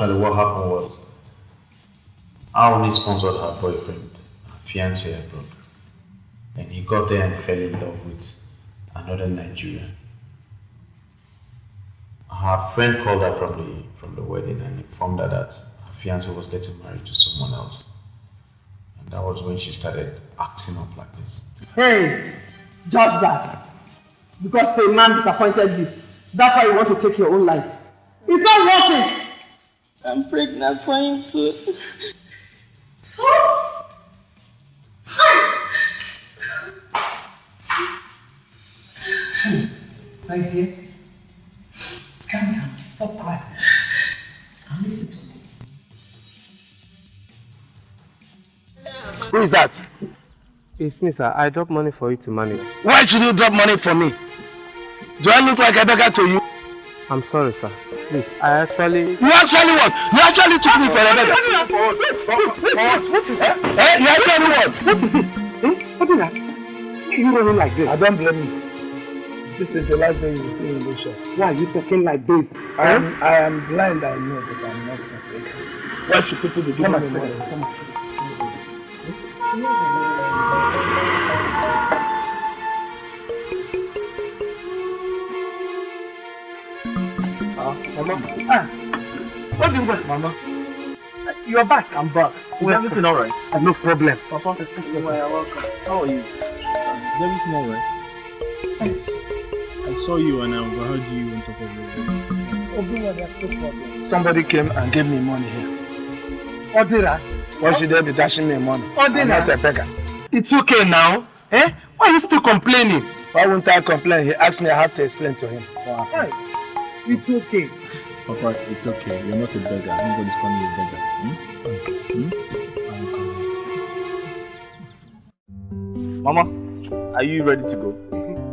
actually what happened was our only sponsored her boyfriend, her fiancé abroad. And he got there and fell in love with another Nigerian. Her friend called her from the from the wedding and informed her that her fiancé was getting married to someone else. And that was when she started acting up like this. Hey, just that. Because a man disappointed you, that's why you want to take your own life. It's not worth it. I'm pregnant for him too. So? My dear, calm down. Stop crying. And listen to me. Who is that? It's me, sir. I dropped money for you to manage. Why should you drop money for me? Do I look like a beggar to you? I'm sorry, sir. Please, I actually... You actually what? You actually took me for a beggar. What is that? Eh? You actually what? What is it? Eh? What did are you running like this? I don't blame you. This is the last day you will see me in this shop. Why are you talking like this? I am, I am blind, I know, but I'm not beggar. Why should people be giving Come me on, money? Come on. Ah, Mama. Ah, what do you want, Mama? You're back. I'm back. Is Well, everything alright? No problem. Papa, you're welcome. How are you? Is everything alright? Yes. I saw you and I overheard you on top of the. Somebody came and gave me money here. Odira. Why should they be dashing me money? Odira. I'm not a beggar. It's okay now. Eh? Why are you still complaining? Why won't I complain? He asked me, I have to explain to him. Hey, it's okay. Papa, it's okay. You're not a beggar. Nobody's calling you a beggar. Hmm? Hmm? Mama, are you ready to go?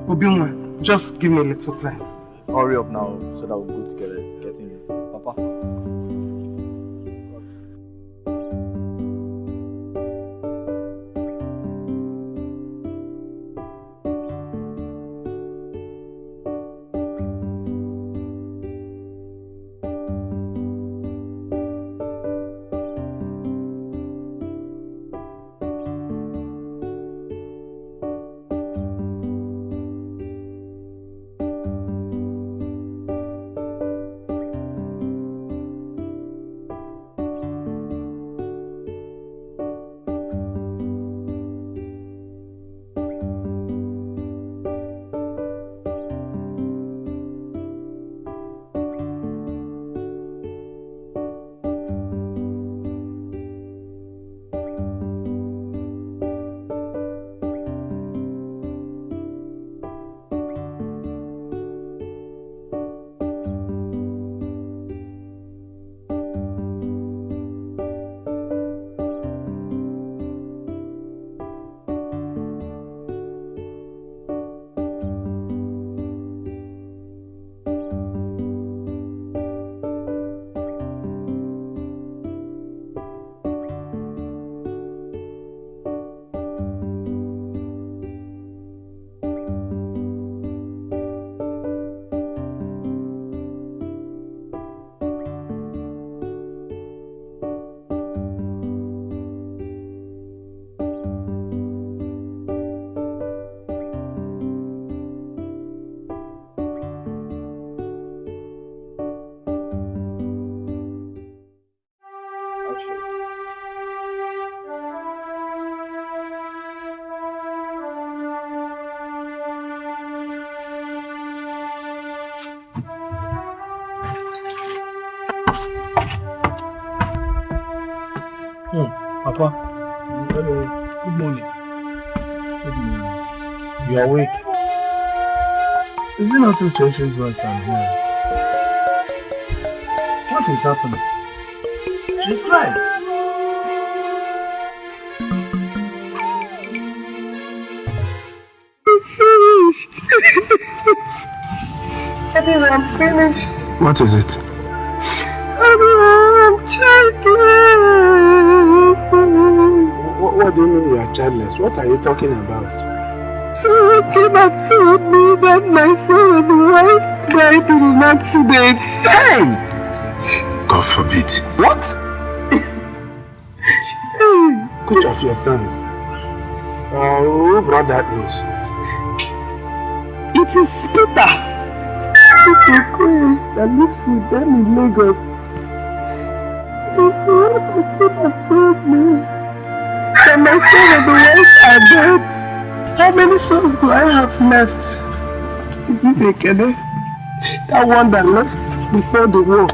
Obinwa, just give me a little time. Hurry up now so that we'll go together. You are awake. Is it not who churches once I'm here? What is happening? She's right. Finished. Everyone finished. What is it? I'm childless. What, what do you mean you are childless? What are you talking about? Came and told me that my son and wife died in an accident. Hey! God forbid. What? Which of your sons? Uh, who brought that news? It is Peter. Peter Queen that lives with them in Lagos. Peter came and told me that my son and the wife are dead. How many sons do I have left? Is it Ekene? That one that left before the war.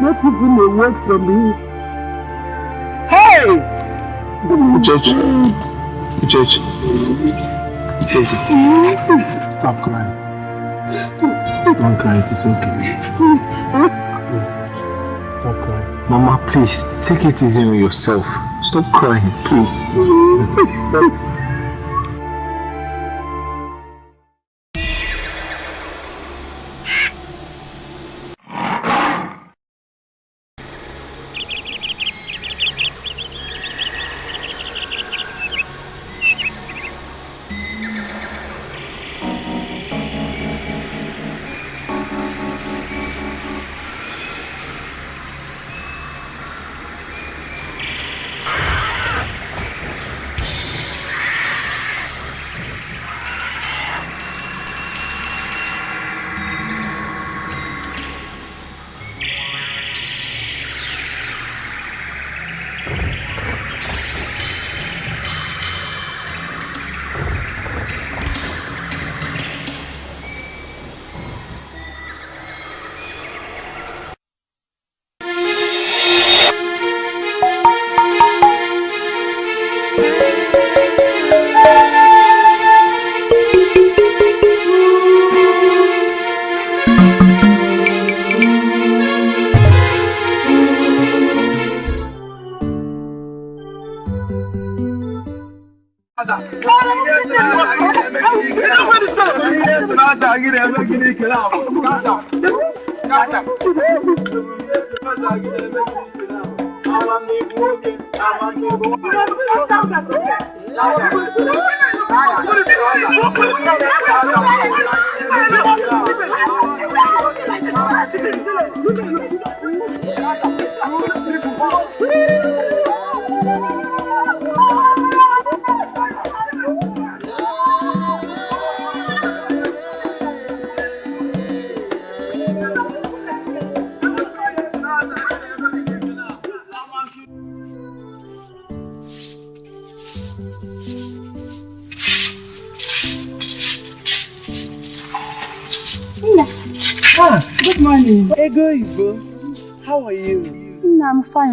Not even a word from me. Hey! Uchechi. Uchechi. Uchechi. Stop crying. Don't cry, it is okay. Please. Stop crying. Mama, please, take it easy on yourself. Stop crying, please. Good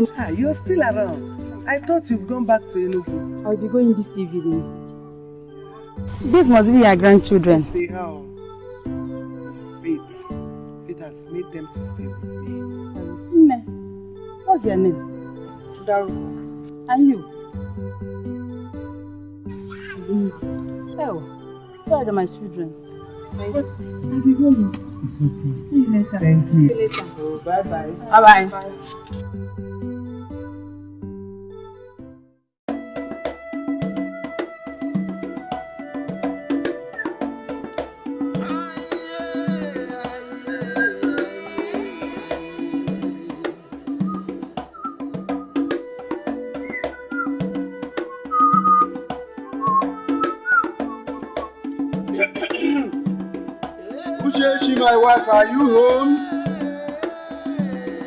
Fine. Ah, you're still around. I thought you've gone back to Enugu. I'll be going this evening. This must be your grandchildren. Stay how? Faith. Faith has made them to stay with me. Nne, what's your name? Daru. And you? Oh, sorry, my children. Thank you. I'll be going. See you later. Thank you. See you later. Oh, bye are you home?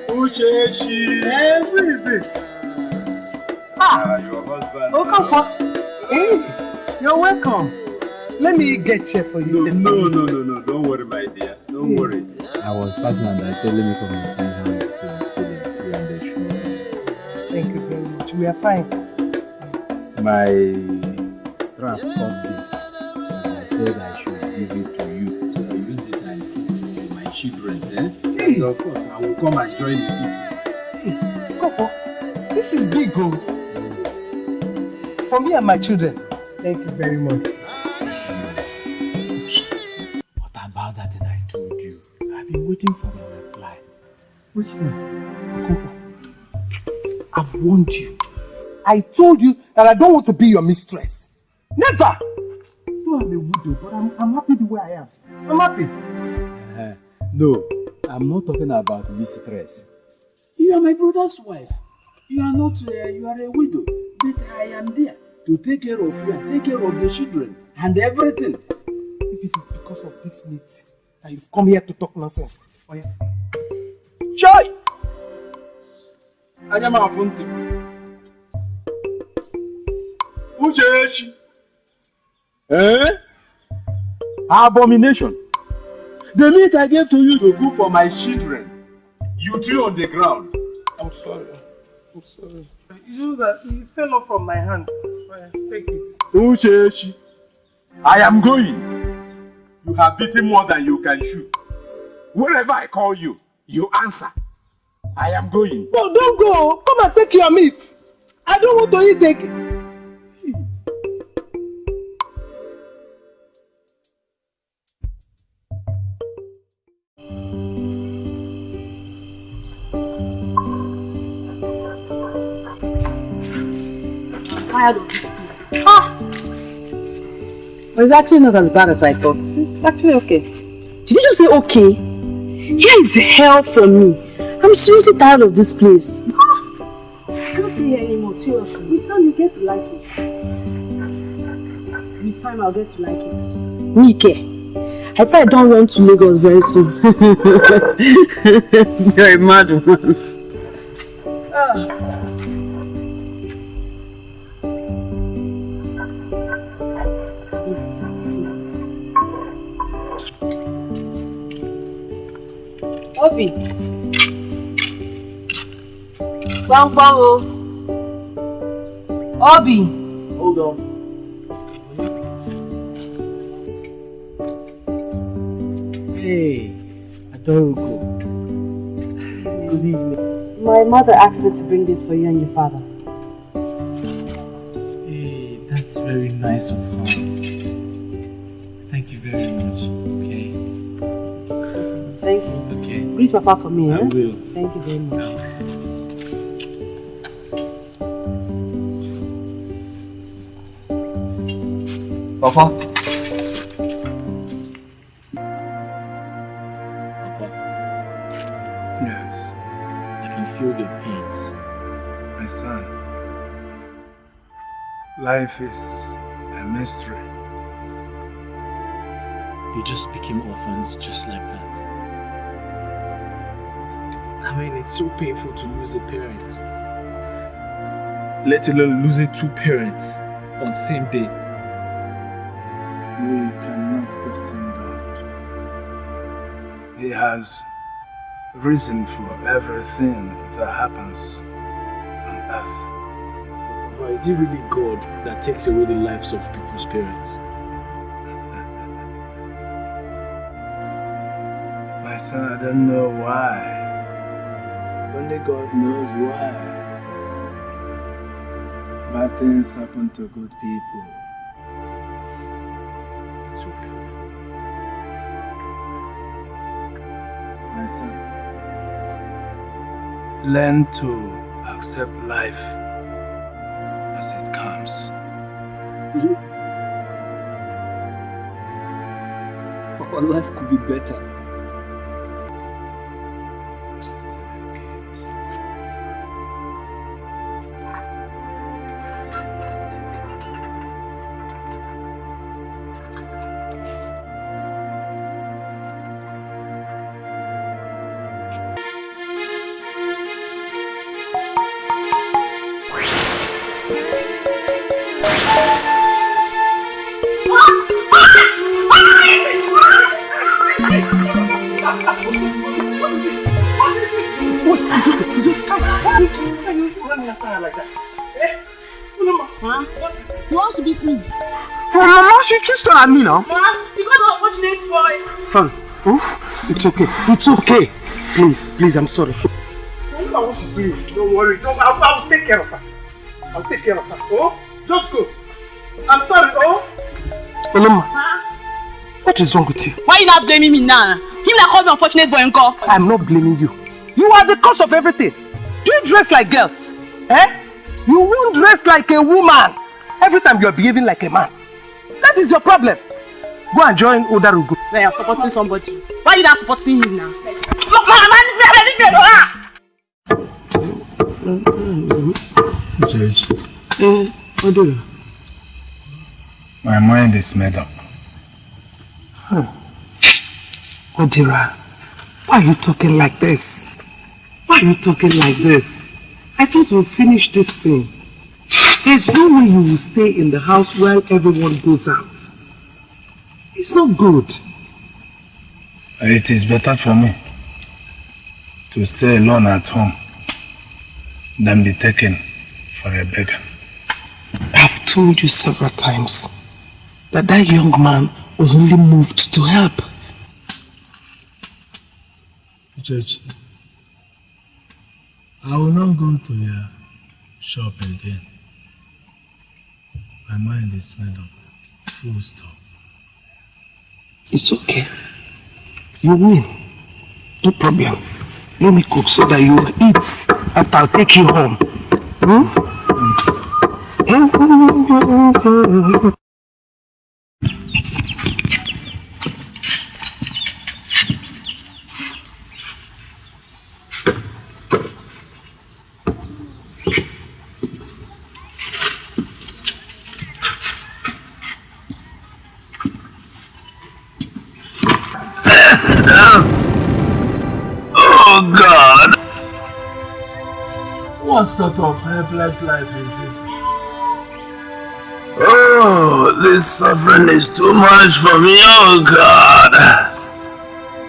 Uchechi. Hey, who is this? Ah, your husband. Oh, come for. Hey, you're welcome. Let me get chair for you. No, no, no, no, don't worry, my dear. Don't worry. I was passing and I said, let me come and see how the show. Thank you very much. We are fine. My draft of this, and I said I And of course, I will come and join the meeting. Hey, Coco, this is big, oh. For me and my children. Thank you very much. What about that I told you? I've been waiting for your reply. Which one? Okonkwo. I've warned you. I told you that I don't want to be your mistress. Never! No, I'm a widow, but I'm, I'm happy the way I am. I'm happy. Uh, no, I'm not talking about mistress. You are my brother's wife. You are not, uh, you are a widow. But I am there to take care of you and take care of the children and everything. If it is because of this meat that you've come here to talk nonsense. Oh yeah. Chai! Anya m afụ ntị. Uchechi. Eh? Abomination. The meat I gave to you to cook for my children. You threw on the ground. I'm sorry. I'm sorry. You know that it fell off from my hand. Take it. Uchechi. I am going. You have beaten more than you can chew. Wherever I call you, you answer. I am going. No, don't go. Come and take your meat. I don't want to eat again. Tired of this place. Ah! But it's actually not as bad as I thought. It's actually okay. Did you just say okay? Here is hell for me. I'm seriously tired of this place. Ah! I can't stay here anymore, seriously. With time you get to like it. With time I'll get to like it. Mike, I probably don't want to Lagos very soon. You're a mad one. Ah. Obi. Gbọ́ngbọ́n o. Obi. Hold on. Hey, Adoroko. Good evening. My mother asked me to bring this for you and your father. Hey, that's very nice of her. Okay. Greet Papa for me, I eh? will. Thank you very much. Papa. Yes, I can feel the pains. my son. Life is a mystery. They just became orphans just like that. I it's so painful to lose a parent. Let alone losing two parents on the same day. We cannot question God. He has reason for everything that happens on earth. But is it really God that takes away the lives of people's parents? My son, I don't know why. God knows why. Bad things happen to good people. My son, learn to accept life as it comes. Papa, life could be better. Mama, at me now. Ma, you got an unfortunate boy. Son, oh, it's okay. It's okay. Please, please, I'm sorry. Look at what she's doing. Don't worry. Don't, I'll, I'll take care of her. I'll take care of her. Oh, just go. I'm sorry, oh. Oloma, what is wrong with you? Why you not blaming me now? Him that called me unfortunate boy uncle. I'm not blaming you. You are the cause of everything. Do you dress like girls? Eh? You won't dress like a woman. Every time you are behaving like a man. That is your problem. Go and join Odarugu. When you're supporting somebody. Why are you not supporting him now? Look, man, man, man, man, man, Judge. My mind is made up. Odira, why are you talking like this? Why are you talking like this? I thought we'd finish this thing. There's no way you will stay in the house while everyone goes out. It's not good. It is better for me to stay alone at home than be taken for a beggar. I've told you several times that that young man was only moved to help. Judge, I will not go to your shop again. My mind is made up. Full stop. It's okay. You win. No problem. Let me cook so that you eat after I'll take you home. Hmm? Oh What sort of helpless life is this? Oh, this suffering is too much for me, oh God!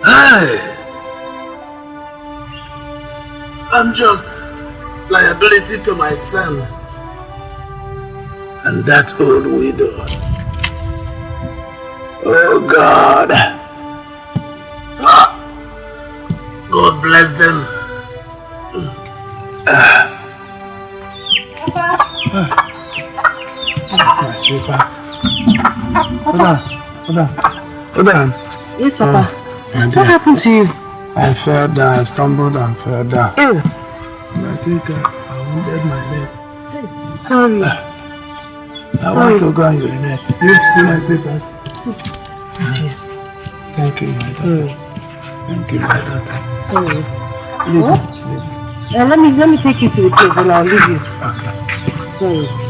Hey! I'm just liability to my son and that old widow. Oh God! Ah. God bless them. That's my slippers. Hold on, hold on, hold on. Yes, Papa. Uh, my What dear, happened to you? I fell down, I stumbled and fell down. Oh, And I think I, I wounded my leg. sorry. Ah. I want to go and urinate. Do you see my slippers? Thank you, my daughter. Thank you, my daughter. Sorry. Leave What? Uh, let me let me take you to the place and I'll leave you. Okay. Sorry.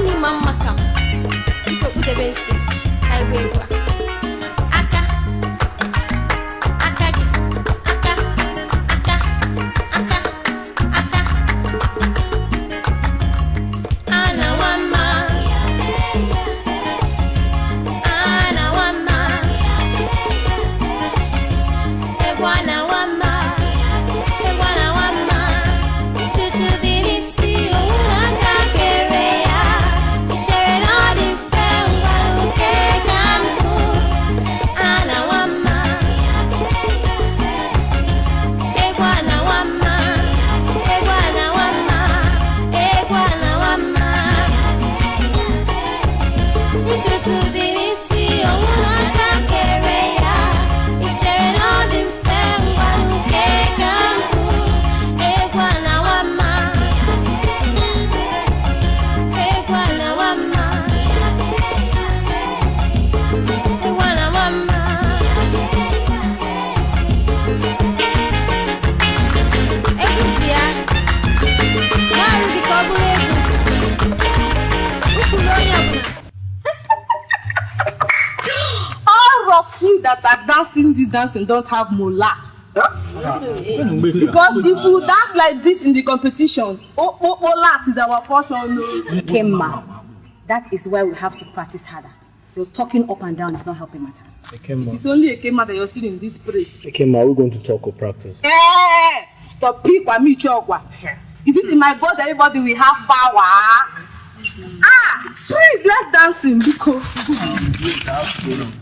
ni mamma come? iko kude ben si ay be kwa dancing don't have mola. Because if you dance like this in the competition, oh, oh, oh, last is our portion. No. Kemma, that is why we have to practice harder. Your talking up and down is not helping matters. It is only a Kema that you're still in this place. Ekema, are we going to talk or practice? Eh, Topic wa mi chokwa. Is it in my body everybody will have power? Please let's dance in Biko.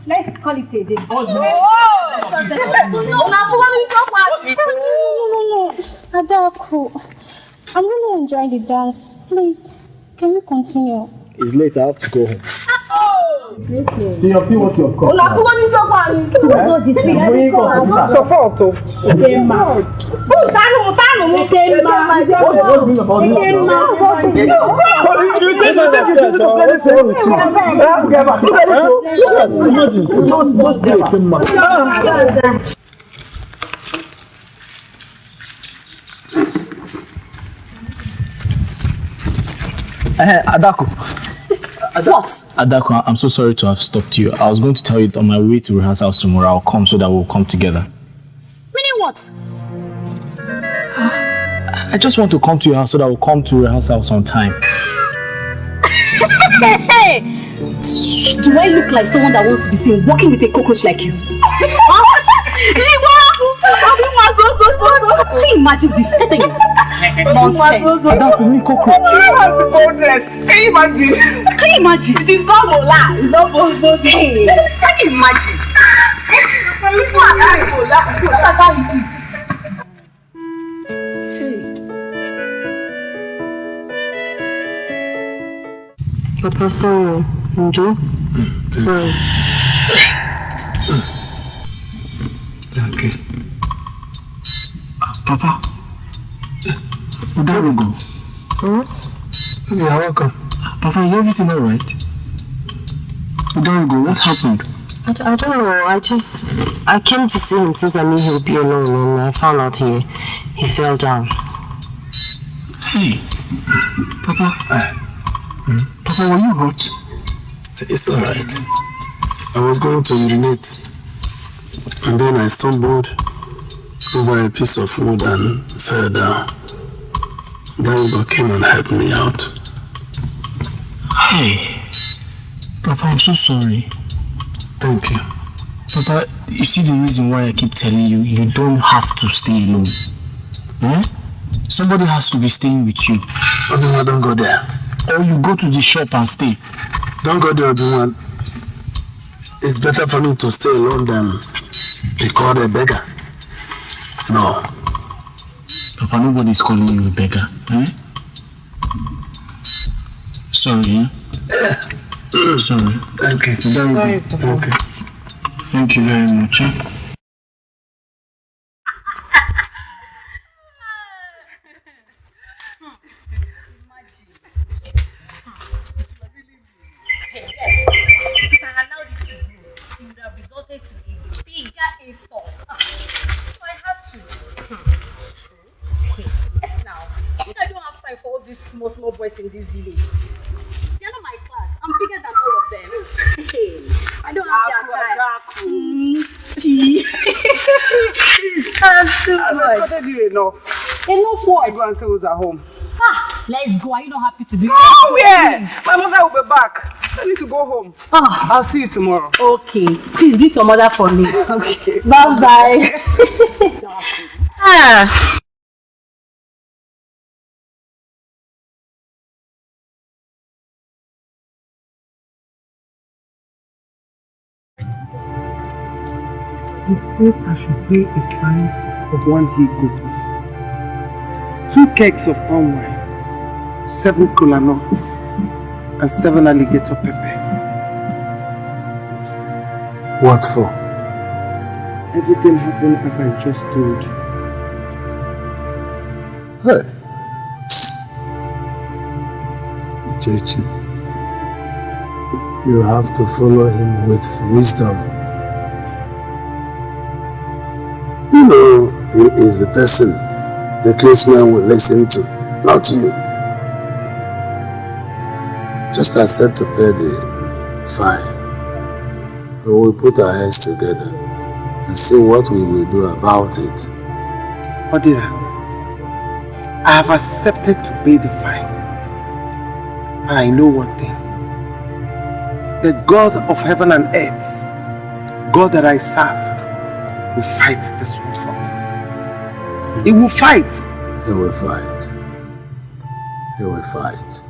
Let's call it a day. Oh, no, chokwa. No, no, no. Adaku, I'm really enjoying the dance. Please, can we continue? It's late, I have to go home. Okay. See, you see what you have got. Una for one chokwa ni. Who's all this thing? Bring it up. So far to. Kema. Who tanu tanu mu Kema. What's the whole thing about you? You think you take it easy to play this game with you? Huh? Look at this. Look at this. Imagine. Just, just say Kema. Eh, Adako. What? Adako, I'm so sorry to have stopped you. I was going to tell you on my way to rehearsals tomorrow. I'll come so that we'll come together. Meaning what? I just want to come to your house so that we'll come to rehearsals on time. Hey! Do I look like someone that wants to be seen walking with a cockroach like you? Can you imagine this? Nonsense. Adako, me cockroach. Can you imagine? Can you imagine? It is not Mola. It's not possible. Can you imagine? Papa, sorry. Njo? Sorry. Papa. There we go. Huh? You're welcome. Papa, is everything alright? There we go. What happened? I don't know. I just I came to see him since I knew he'll be alone, and I found out he he fell down. Hey, Papa. Hmm? Papa, were you hurt? It's alright. I was going to urinate. And then I stumbled over a piece of wood and fell down. Daribo came and helped me out. Hey, Papa, I'm so sorry. Thank you. Papa, you see the reason why I keep telling you, you don't have to stay alone. Eh? Somebody has to be staying with you. Obiwa, don't go there. Or you go to the shop and stay. Don't go there, Obiwa. It's better for me to stay alone than be called a beggar. No. Papa, nobody's calling you a beggar. Eh? Sorry, eh? Sorry. Thank you. Sorry. Papa. Okay. Thank you very much. Eh? These small, small boys in this village. They're not my class. I'm bigger than all of them. Hey, I don't have their time. Much. escorted enough. Enough what? I Go and say who's at home. Ah, let's go. Are you not happy to be Oh, yeah. My mother will be back. I need to go home. Ah. I'll see you tomorrow. Okay. Please greet your mother for me. Okay. Bye bye. ah. He said I should pay a fine of one he goat, two kegs of palm wine, seven cola nuts, and seven alligator pepper. What for? Everything happened as I just told you. Hey. Chechi, you have to follow him with wisdom. You know, he is the person the case man will listen to, not you. Just accept to pay the fine. And we'll put our heads together and see what we will do about it. Odira, I have accepted to pay the fine. But I know one thing. The God of heaven and earth, God that I serve, will fight this. He will fight. He will fight. He will fight.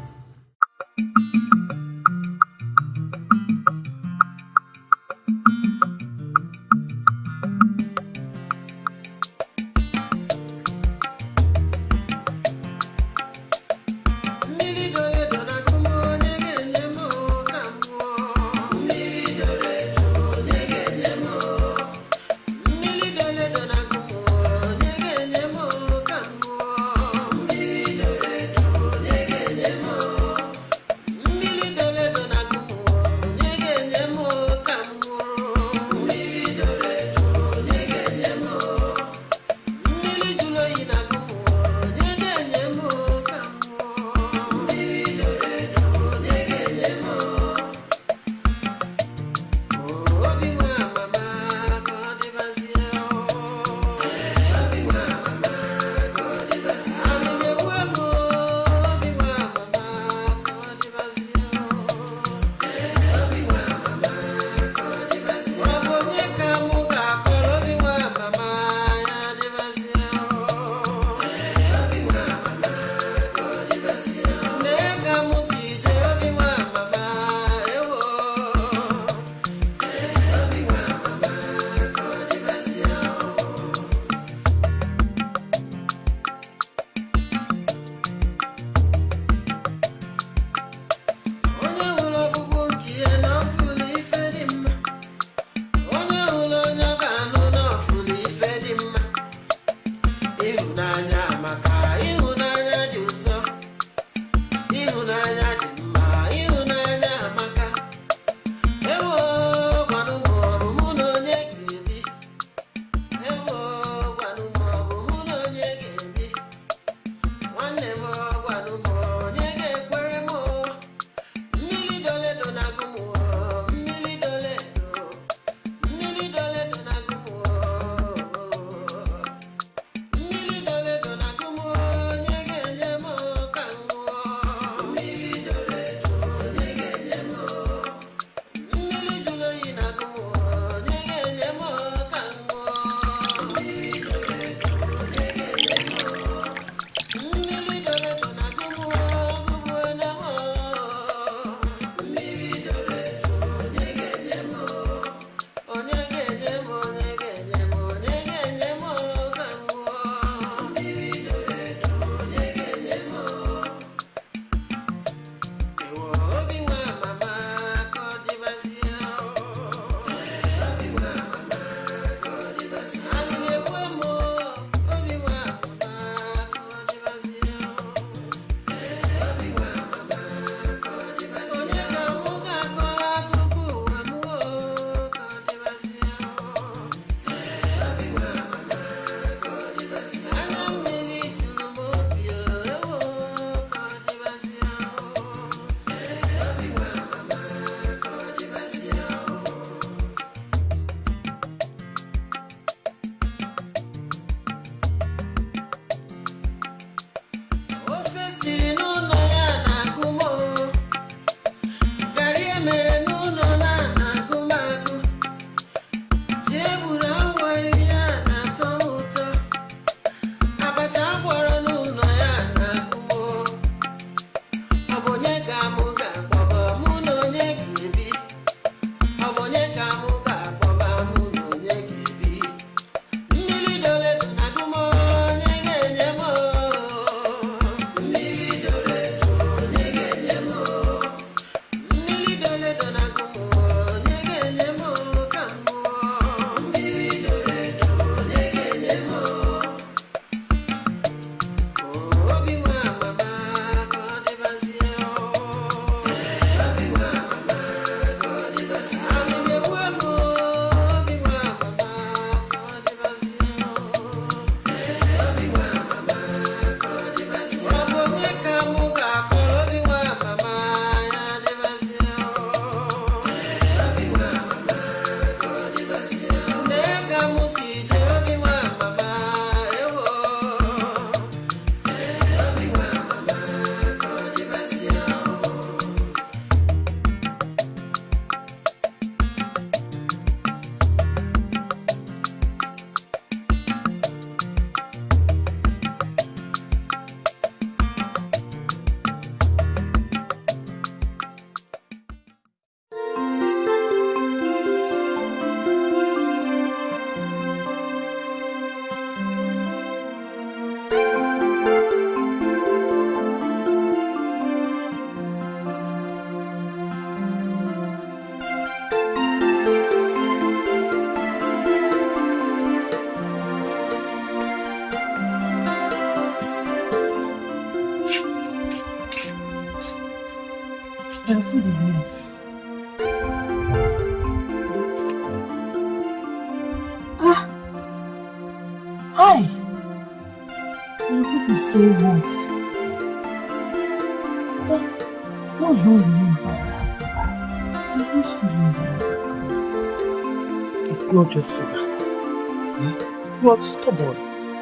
Are stubborn.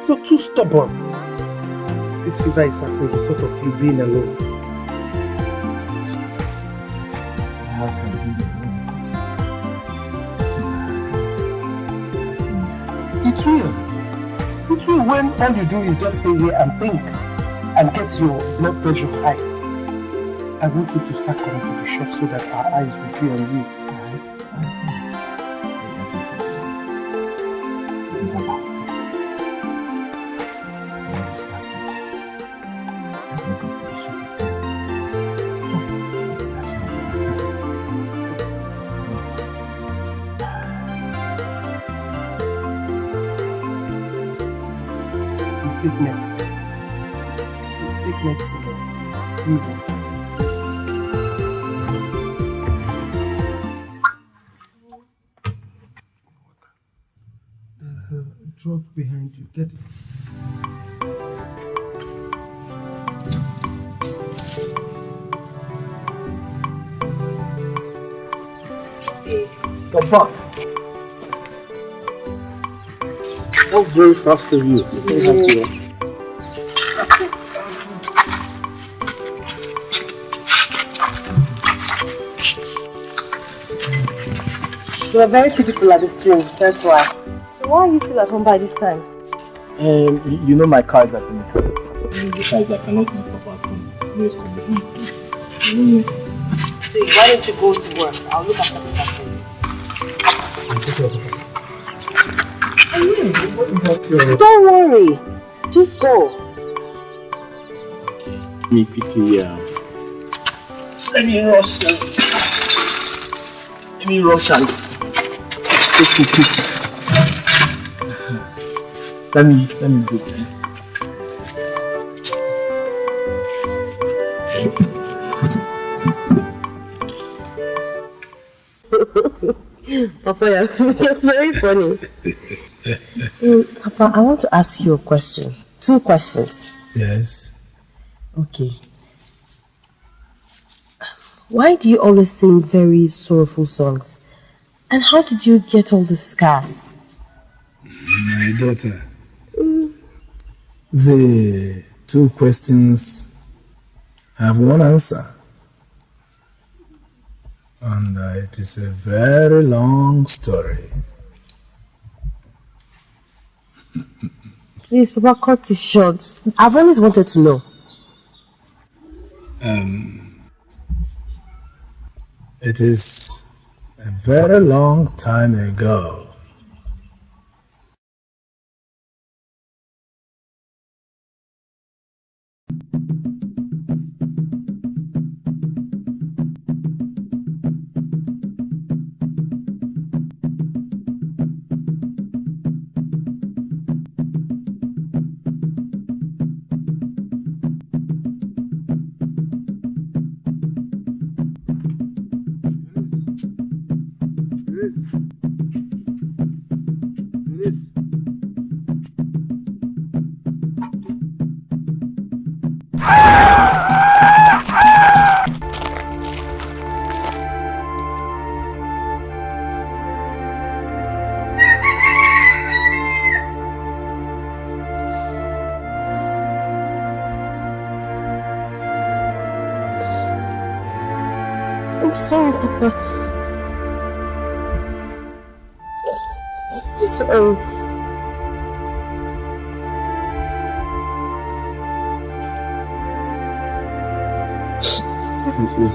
You're too stubborn. This fever is as a result of you being alone. How can alone? It will. It will when all you do is just stay here and think and get your blood pressure high. I want you to start coming to the shop so that our eyes will be on you. Very fast of you. Very happy. You are very few people at the stream, that's why. So why are you still at home by this time? Um, y- you know my car is at the mechanic. Besides, I cannot leave Papa at home. No, it's convenient. See, why don't you go to work? I'll look after the for you. Don't worry. Just go. Me pity, uh, let me rush. Uh, let me rush and take to quick. Let me, let me go. Papa, you're, you're very funny. Mm, Papa, I want to ask you a question. Two questions. Yes. Okay. Why do you always sing very sorrowful songs? And how did you get all the scars? My daughter. The two questions have one answer. And uh, it is a very long story. Please, Papa, cut it short. I've always wanted to know. Um, it is a very long time ago.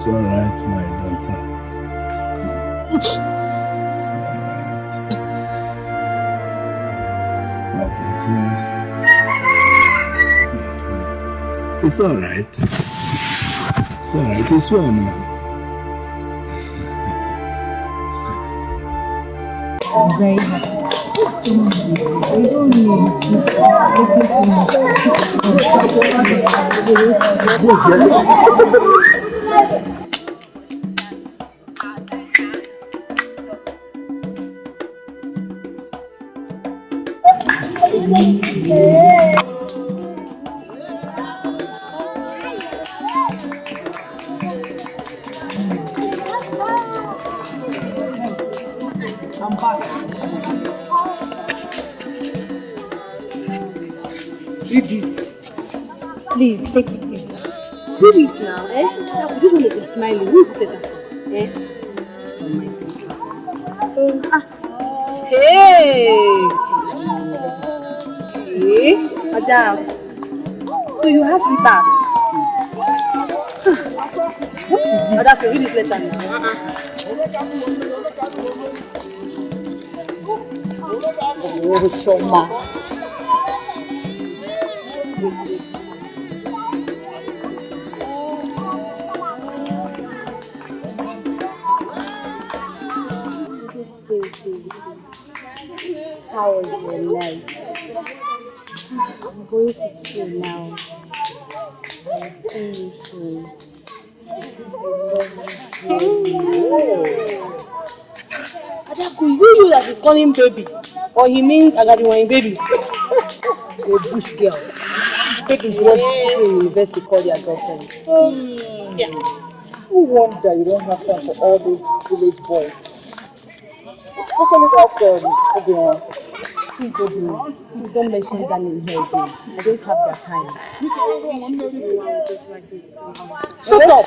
It is all right, my daughter. It's all right. It's all right. It's all right. It's well now. I'm very happy. I is this? Madam, read this letter. Uh-uh. Oh, Chioma. That is calling baby? Or he means Agadiwani baby? You're a bush girl. Baby is what people in university call their girlfriend. Um, yeah. No wonder you don't have time for all those village boys. Especially that um, Obion. Please, Obi, please don't mention that name here again. I don't have their time. Shut up!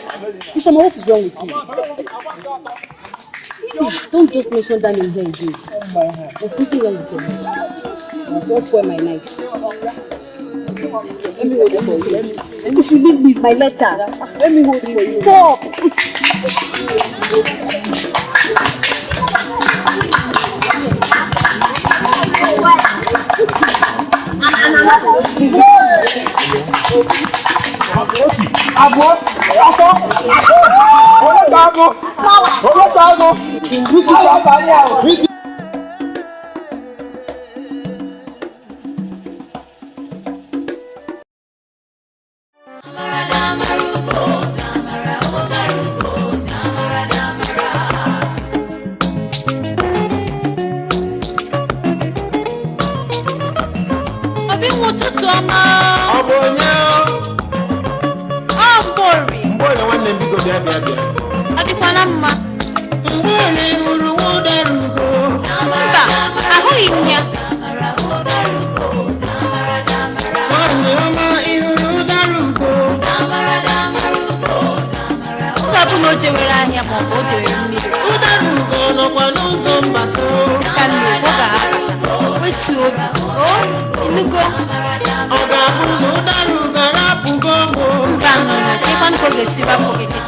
Isama, what is wrong with you? Please, don't just mention that name here again. Oh my God. There's something wrong with your head. Just spoil my night. Let me hold it for you. Let me, you should leave me, it's my letter. Let me hold it for you. Stop! Abo, ọkọ, ọlọ́ta abo, ọlọ́ta abo, bísí bàbá ní àwọn. les iba.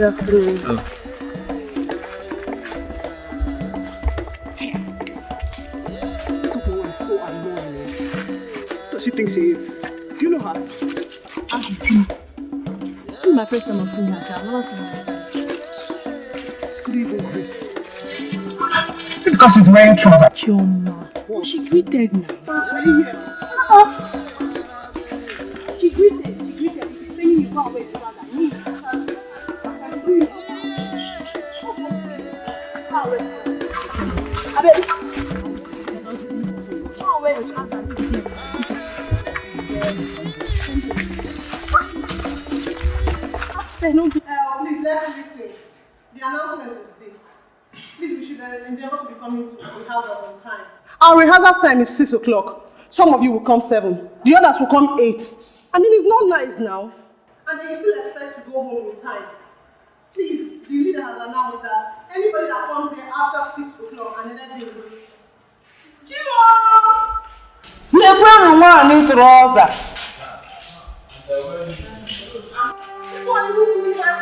Good afternoon. Oh. This woman is so annoying. Does she think she is? Do you know her? Ajuju. This is my first time of seeing her. I've never seen her. She couldn't even greet. Is it because she's wearing trousers? Chioma. She greeted now. Time is 6 o'clock. Some of you will come 7. The others will come 8. I mean, it's not nice now. And then you still expect to go home in time. Please, the leader has announced that anybody that comes here after 6 o'clock and then they will Lekwanụ nwaanyị trọza. This one is who you have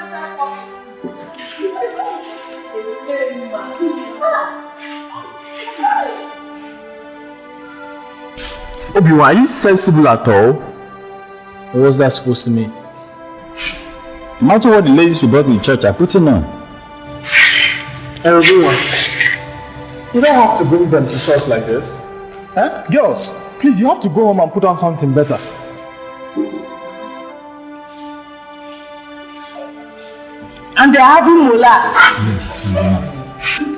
to Obi, are you sensible at all? What was that supposed to mean? Imagine what the ladies you brought me to the church are putting on. Everyone, you don't have to bring them to church like this. Eh? Girls, please, you have to go home and put on something better. And they're having mola. You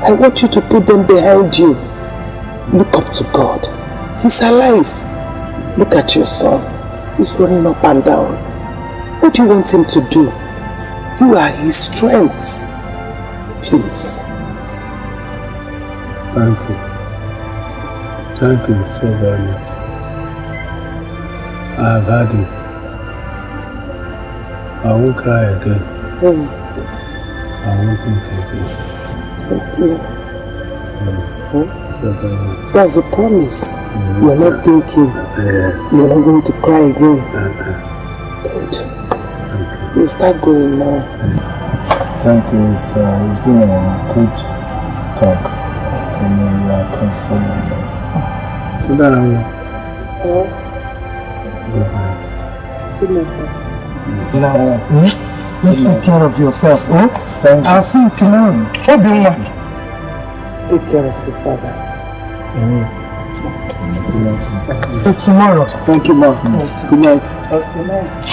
I want you to put them behind you. Look up to God. He's alive. Look at your son. He's running up and down. What do you want him to do? You are his strength. Please. Thank you. Thank you so very much. I have had it. I won't cry again. Mm. I won't think again. Thank you. So very much. That's a promise. You're not thinking. Yes. You're not going to cry again. Good. You start going now. Thank you. It's, uh, it's been a good talk. To me, you are consoling me. Good night. Good night. Good night. Good night. Please take care of yourself. Oh? Thank you. I'll see you tomorrow. Obinwa. Take care of your father. Good night. Till tomorrow. Thank you, Mom. Good night. Good night.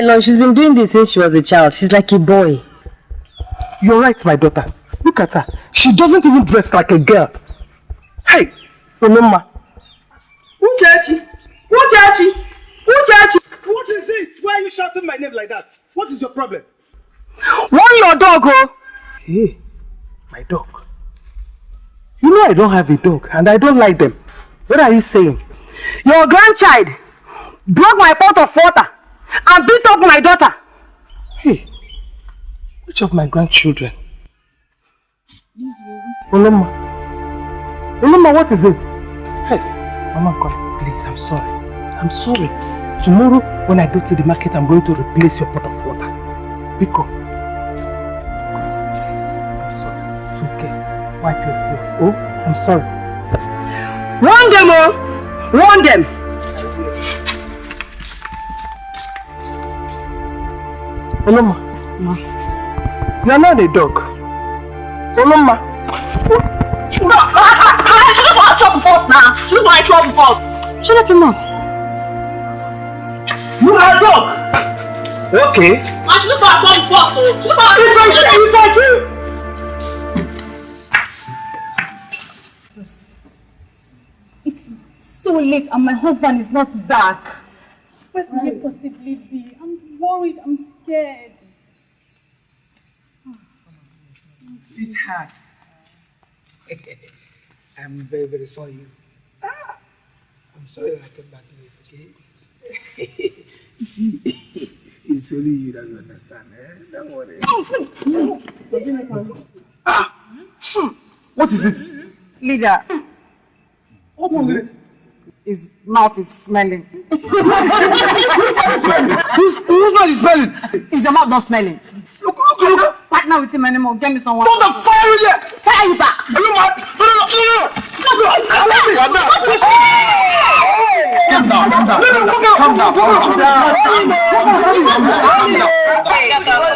Mama, leave. She's been doing this since she was a child. She's like a boy. You're right, my daughter. Look at her. She doesn't even dress like a girl. Hey, Oloma. Uchechi, Uchechi, Uchechi. What is it? Why are you shouting my name like that? What is your problem? Warn your dog, oh. Hey, my dog. You know I don't have a dog and I don't like them. What are you saying? Your grandchild broke my pot of water and beat up my daughter. Hey, Which of my grandchildren? Oloma. Oloma, what is it? Hey, Mama God, please, I'm sorry. I'm sorry. Tomorrow, when I go to the market, I'm going to replace your pot of water. Biko. Please, I'm sorry. It's okay. Wipe your tears. Oh, I'm sorry. Warn them, oh! Warn them! Oloma. Ma. You're not a dog. Oloma. No, I should have our trouble first now. She was my trouble first. Shut up your mouth. You are a dog. Okay. I should have our trouble first. oh. Should have our If I say, if I say. so late and my husband is not back. Where could he possibly be? I'm worried. I'm scared. Sweetheart, I'm very, very sorry. Ah, I'm sorry I came back late, okay? you see, it's only you that you understand, eh? Don't worry. ah, what is it? Leader, What is it? His mouth is smelling. Whose whose mouth is smelling? Is the mouth not smelling? Look, look, look. Partner with him anymore. Get me someone. Don't the fire in there! Fire you back! Are you mad? No, no, no, no, no! Calm down, calm down, calm down. No, no, calm down, calm down.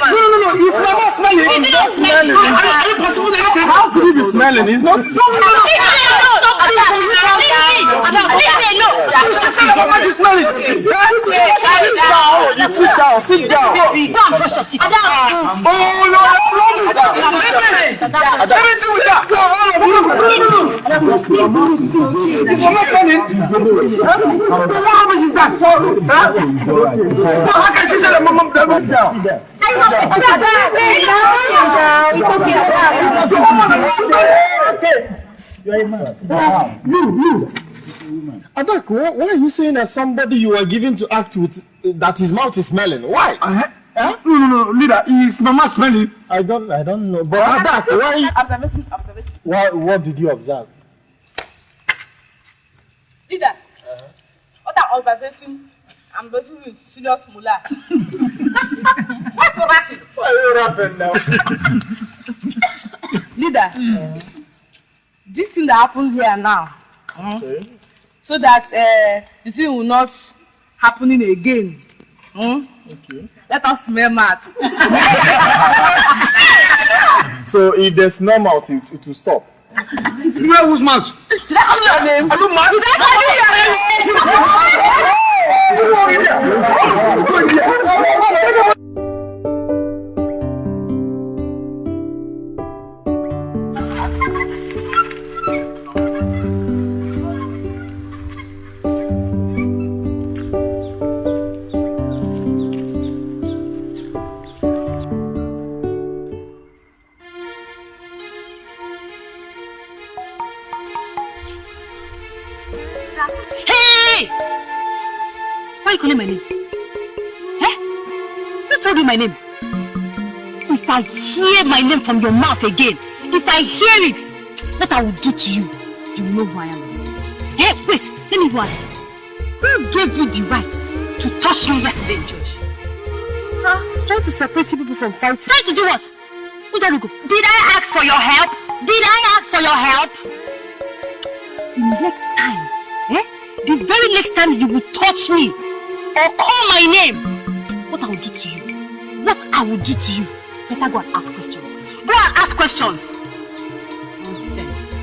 No, no, no, he's never smelling. He's not smelling. Are you possible anything? How could he be smelling? He's not. No, no, no, no. You sit down, sit down. Oh, no, no, no. Everything with that. Is your mouth smelling? What rubbish is that? Huh? How can she say that my mom down? down? You, you. Adak, why, why are you saying that somebody you are giving to act with, uh, that his mouth is smelling? Why? Uh-huh. Huh? No, no, no, leader, is my mouth smelling? I don't, I don't know. But Adak, why, Observation, observation. why, what did you observe? Leader, what are observation? I'm betting with serious mullah. Why you laughing? Why are you laughing now? Leader, this thing that happened here now, mm, so that uh, the thing will not happening again. Mm? Okay. Let us smell mad. So if there's smell mouth, it, it will stop. Smell whose mouth? Did I call your name? Are you mad? Did I call your name? Name? If I hear my name from your mouth again, if I hear it, what I will do to you, you will know who I am. this. Hey, wait, let me ask you. Who gave you the right to touch me yesterday in church? Huh? Trying to separate you people from fighting. Trying to do what? Udarugo, did I ask for your help? Did I ask for your help? The next time, eh? The very next time you will touch me or call my name, what I will do to you, what I will do to you, better go and ask questions. Go and ask questions. Nonsense.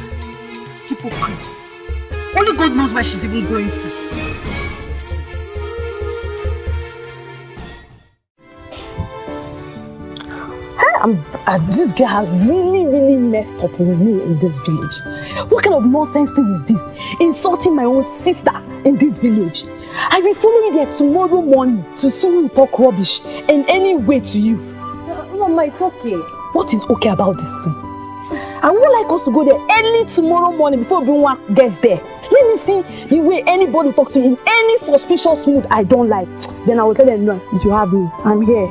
Hypocrite. Only God knows where she's even going to. I'm, uh, this girl has really, really messed up with me in this village. What kind of nonsense thing is this? Insulting my own sister in this village. I will follow you there tomorrow morning to see you talk rubbish in any way to you. Mama, it's okay. What is okay about this thing? I would like us to go there early tomorrow morning before everyone gets there. Let me see the way anybody talk to you in any suspicious mood I don't like. Then I will tell them, no, you have me. I'm here.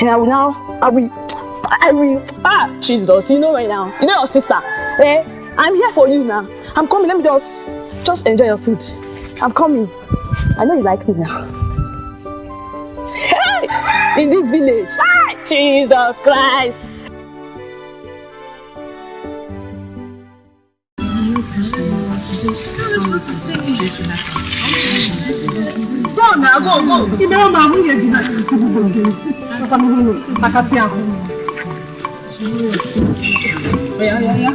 And I will now, I will I will. Ah, Jesus, you know right now. You know your sister. Eh? I'm here for you now. I'm coming. Let me just, just enjoy your food. I'm coming. I know you like me now. Hey, in this village. Ah, Jesus Christ. Go now, go, go. Ime ọ ma nwunye di na tupu nke maka m hụrụ makasị ahụ. Oya, oya, oya.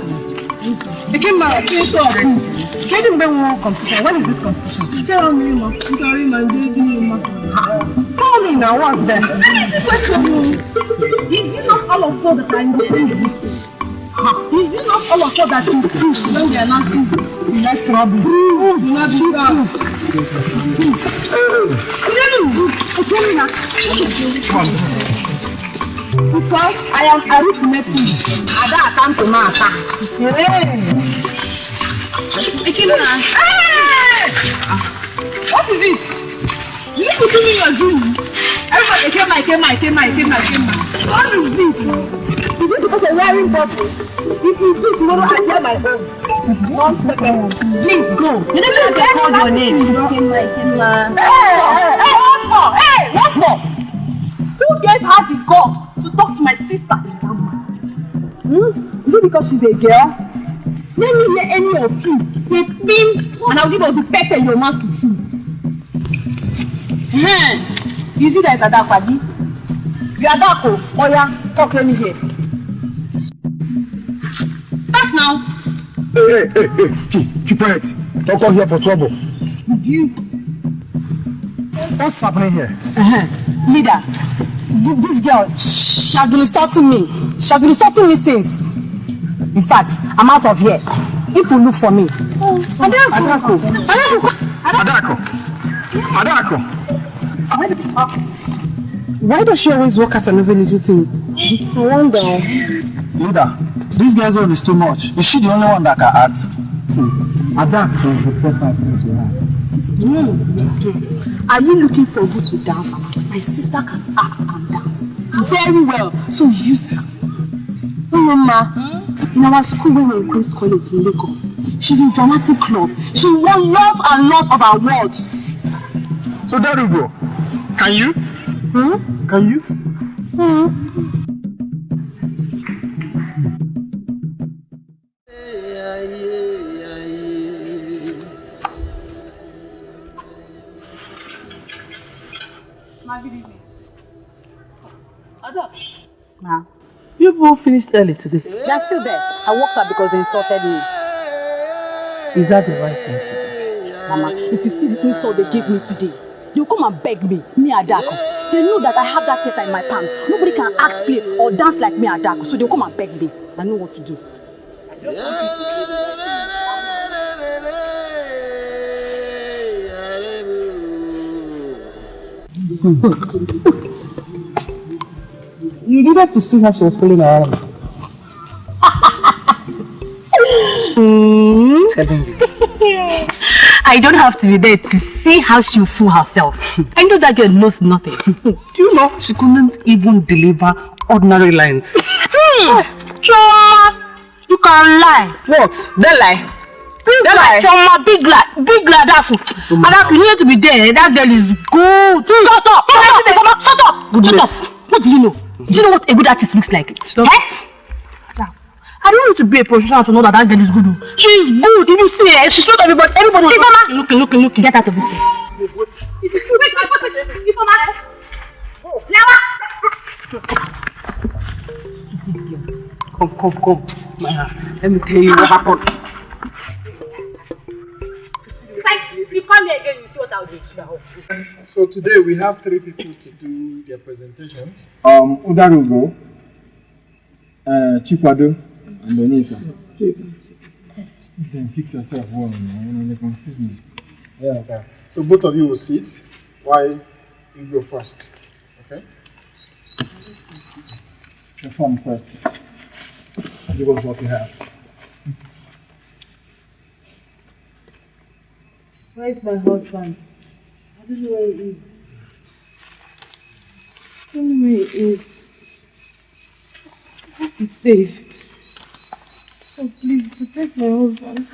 Ekemma, please stop. Kedu mgbe nwe competition? When is this competition? Tell me, ma. Sorry, ma. Ndị dị mma. Tell me now, what's that? Is it not all of us that are in the same boat? Is it not all of us that is true when we are not true? Let's trouble. Prove, not true. Because I am arithmetic. Ada account ma ata. Ekina. What is it? You need to do me your dream. Everybody, Ekema, Ekema, Ekema, Ekema, Ekema. What is this? Is it because I'm wearing bottles? If you do tomorrow, I hear my own. One second. Please go. You never even called your name. Ekema, Ekema. Hey, hey, hey, what for? Hey, what for? Gave her the guts to talk to my sister? Hmm? Is it because she's a girl? Let me hear any of you say bim and I'll give you the pepper in your mouth to chew. Hmm. You see that it's Adakwadi? You are Adako. Oya, talk let me hear. Start now. Hey, hey, hey, keep, keep quiet. Don't come here for trouble. Do you? What's happening here? Uh-huh. Leader, th- this girl, she has been insulting me. She has been insulting me since. In fact, I'm out of here. People look for me. Adako. Adako. Adako. Adako. Why does she always walk out on every little thing? I wonder. Leader, this girl's own is too much. Is she the only one that can act? Hmm. Adako is the first actress we have. Mm. Are you looking for who to dance around? My sister can act and dance very well, so use her. Mama, in our school when we were in Queen's College in Lagos, she's in dramatic club. She won lots and lots of awards. So there you go. Can you? Hmm? Can you? Hmm. You people finished early today. They are still there. I walked out because they insulted me. Is that the right thing to do? Mama, if you see the insult they gave me today, they'll come and beg me, me Adako. They know that I have that theater in my palms. Nobody can act, play, or dance like me Adako, so they'll come and beg me. I know what to do. You needed to see how she was feeling around. Telling you. I don't have to be there to see how she'll fool herself. I know that girl knows nothing. Do you know she couldn't even deliver ordinary lines? Hmm. Chioma, you can lie. What? They lie? Big lie. Chioma, big lie. Big lie. Adaku. Adaku, you need to be there. That girl is good. Shut up. Shut up. Shut up. Good Shut up. What do you know? Do you know what a good artist looks like? Stop Eh? it. I don't need to be a professional to know that that girl is good. oh. She's good. If you see her, she showed everybody. Everybody. was Ifeoma. looking, looking, looking. Get out of this place. Come, come, come. Maya, let me tell you what happened. If you come here again, you see what I'll do to your So today we have three people to do their presentations. Um, Udarugo, uh, Chikwado, and Donita. Then fix yourself well, man. You know, they confuse me. Yeah, okay. So both of you will sit while you go first. Okay? Perform first. Give us what you have. Where is my husband? I don't know where he is. I don't know where he is. I hope he's safe. Oh, please protect my husband.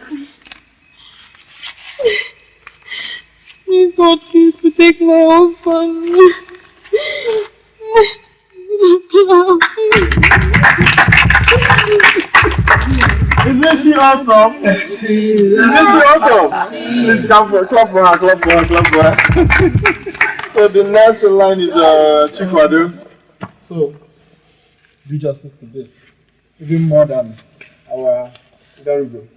Please, God, please protect my husband. Please. Isn't she awesome? Isn't she awesome? Please clap for, clap for her, clap for her, clap for her. so the next line is uh, Chikwadu. So, do justice to this, even more than our Darigo.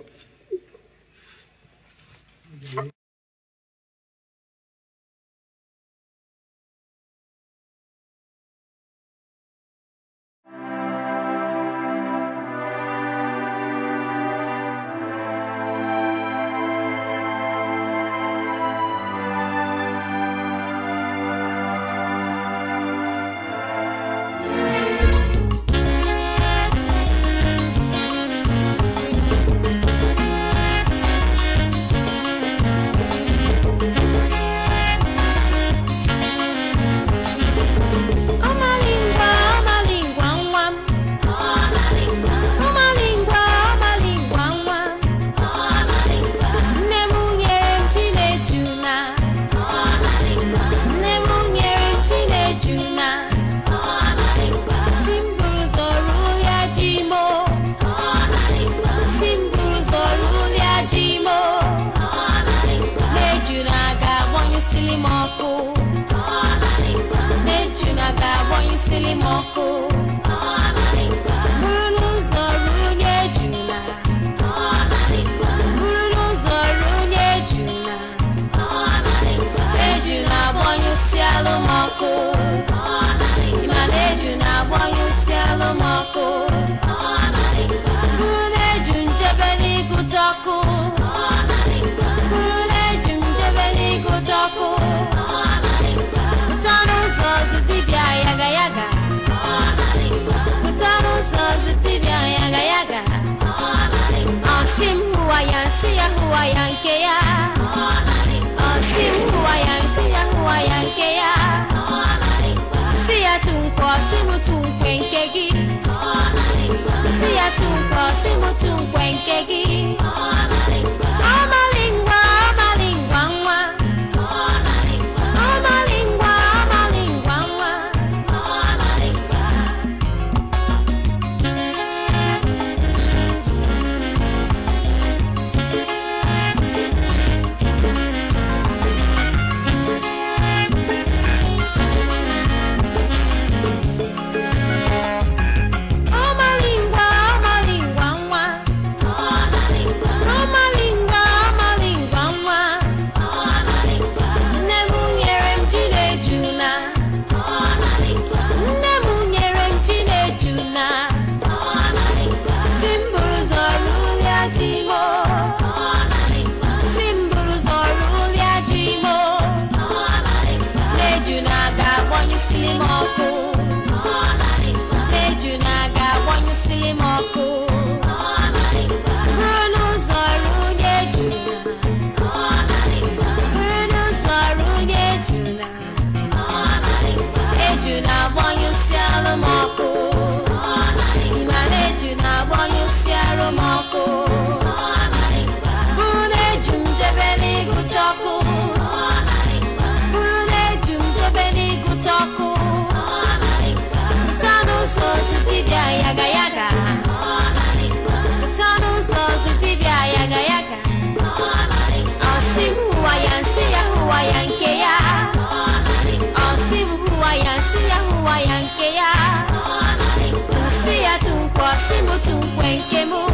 nke gị si ya to wake him up.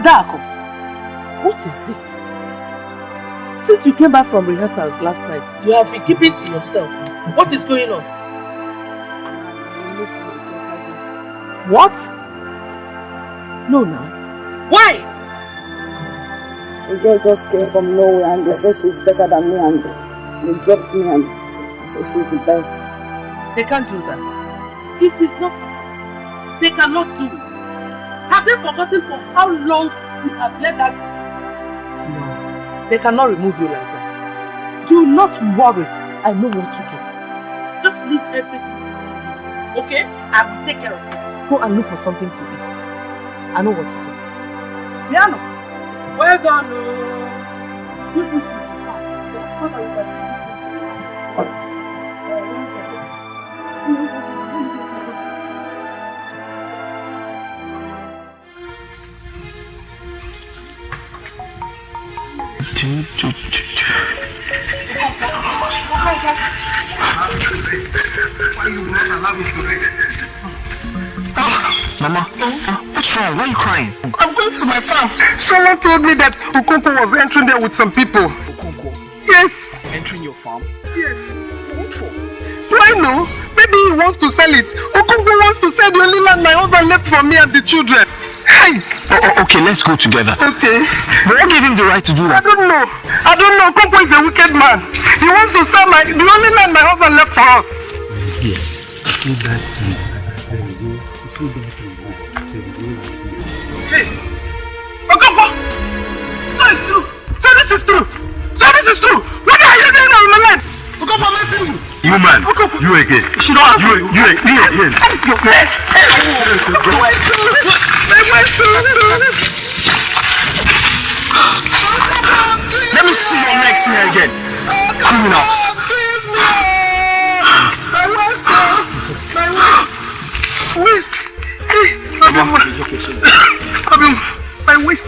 Adaku, what is it? Since you came back from rehearsals last night, you have been keeping to yourself. What is going on? What? No, now. Why? The girl just came from nowhere and they said she's better than me and they dropped me and said she's the best. They can't do that. It is not possible. They cannot do it. Have they forgotten for how long you have let that... No. They cannot remove you like that. Do not worry. I know what to do. Just leave everything to me. Okay? I will take care of it. Go and look for something to eat. I know what to do. Piano. Well done. oh. You push it. Mama, what's wrong? Why are you crying? I'm going to my farm. Someone told me that Okonkwo was entering there with some people. Okonkwo? Yes. Entering your farm? Yes. What for? Do I know? Maybe he wants to sell it. Okonkwo wants to sell the only land my husband left for me and the children. Hey! Okay, let's go together. Okay. But what gave him the right to do that? I don't know. I don't know. Okonkwo is a wicked man. He wants to sell my the only land my husband left for us. Here, you see that tree? You. See that tree? There you go. Hey! Okonkwo! So it's true. So this is true. So this is true. What are you doing on my land? Okonkwo, listen to me. You man, you again. She don't ask You, you, you, you again. Let me see your next here again. Criminals. Waste. Abim, Abim, my waist.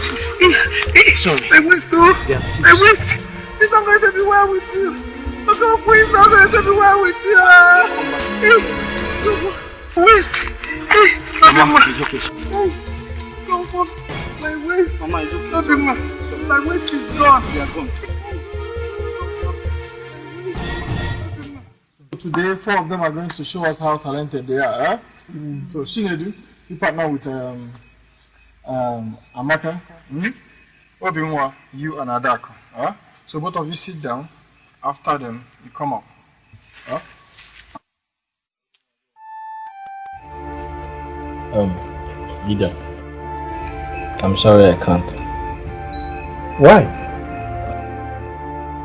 Sorry. My waist, oh. They are thieves. My waist. It's not going to be well with you. Oh God, please, not going to be well with you. Waist. Abim, Come on. My waist. Mama, it's okay. Abim, my waist is gone. He has gone. Today, four of them are going to show us how talented they are. Huh? So, Shinedu, you partner with um, um, Amaka, hmm? Obinwa, you and Adako. Huh? So, both of you sit down. After them, you come up. Huh? Um, leader. I'm sorry I can't. Why?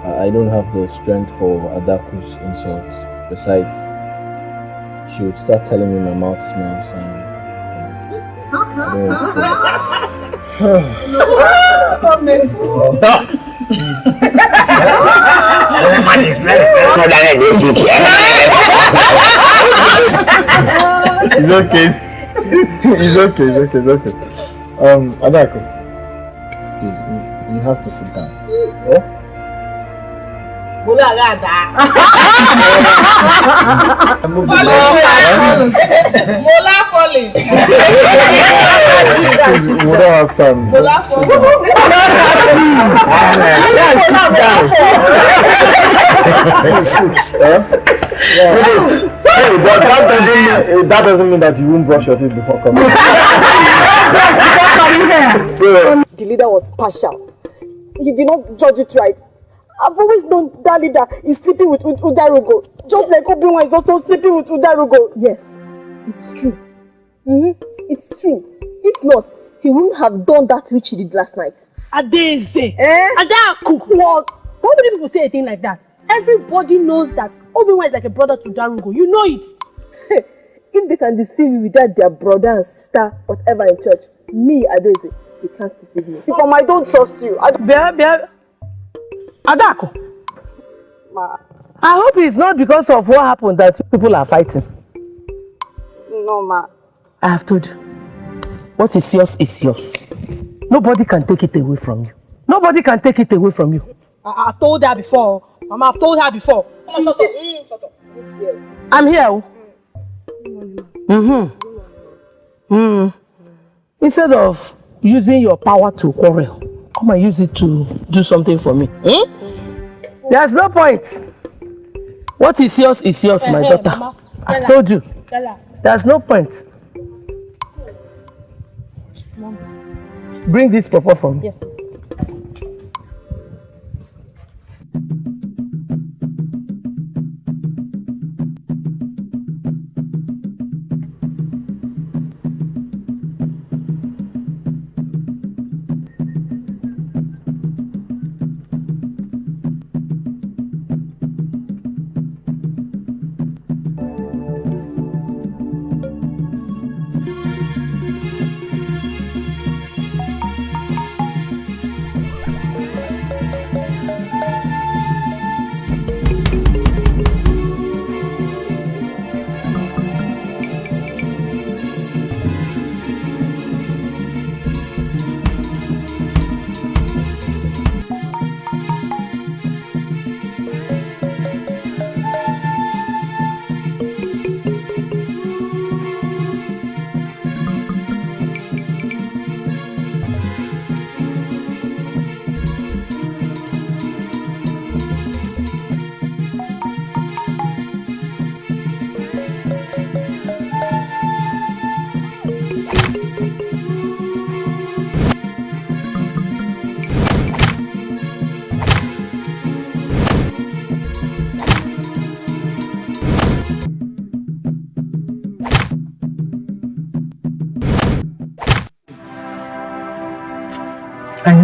I I don't have the strength for Adaku's insults. Besides, she would start telling me my mouth smells and I don't want it's okay. it's okay. It's okay. It's okay. Um, Adaku, please, you- have to sit down. Yeah? Bola Gada. Move the Follow leg. me. Mola falling. Please, we don't have time. Mola falling. down. Sit, huh? Yeah. Hey, but that doesn't mean eh, that doesn't mean that you won't brush your teeth before coming. so The leader was partial. He did not judge it right. I've always known that leader is sleeping with Ud- Udarugo. Just like Obinwa is also sleeping with Udarugo. Yes, it's true. Mm-hmm. It's true. If not, he wouldn't have done that which he did last night. Adeze. Eh? Adaku. What? Why would people say a thing like that? Everybody knows that Obinwa is like a brother to Darugo. You know it. if they can deceive you without their brother and sister, whatever in church, me, Adeze, they can't deceive me. If I don't trust you, I don't... Bia, bia. Adako. Ma, I hope it's not because of what happened that people are fighting. no, ma. I have told you. What is yours is yours. Nobody can take it away from you. Nobody can take it away from you. I, I've told her before. Mama, I've told her before. Mama, shut up. Mm, shut up. I'm here. oh. Mm-hmm. Mm. Instead of using your power to quarrel, come and use it to do something for me. Hmm? There's no point. What is yours is yours, my daughter. I told you. There's no point. Bring this papa for me. Yes.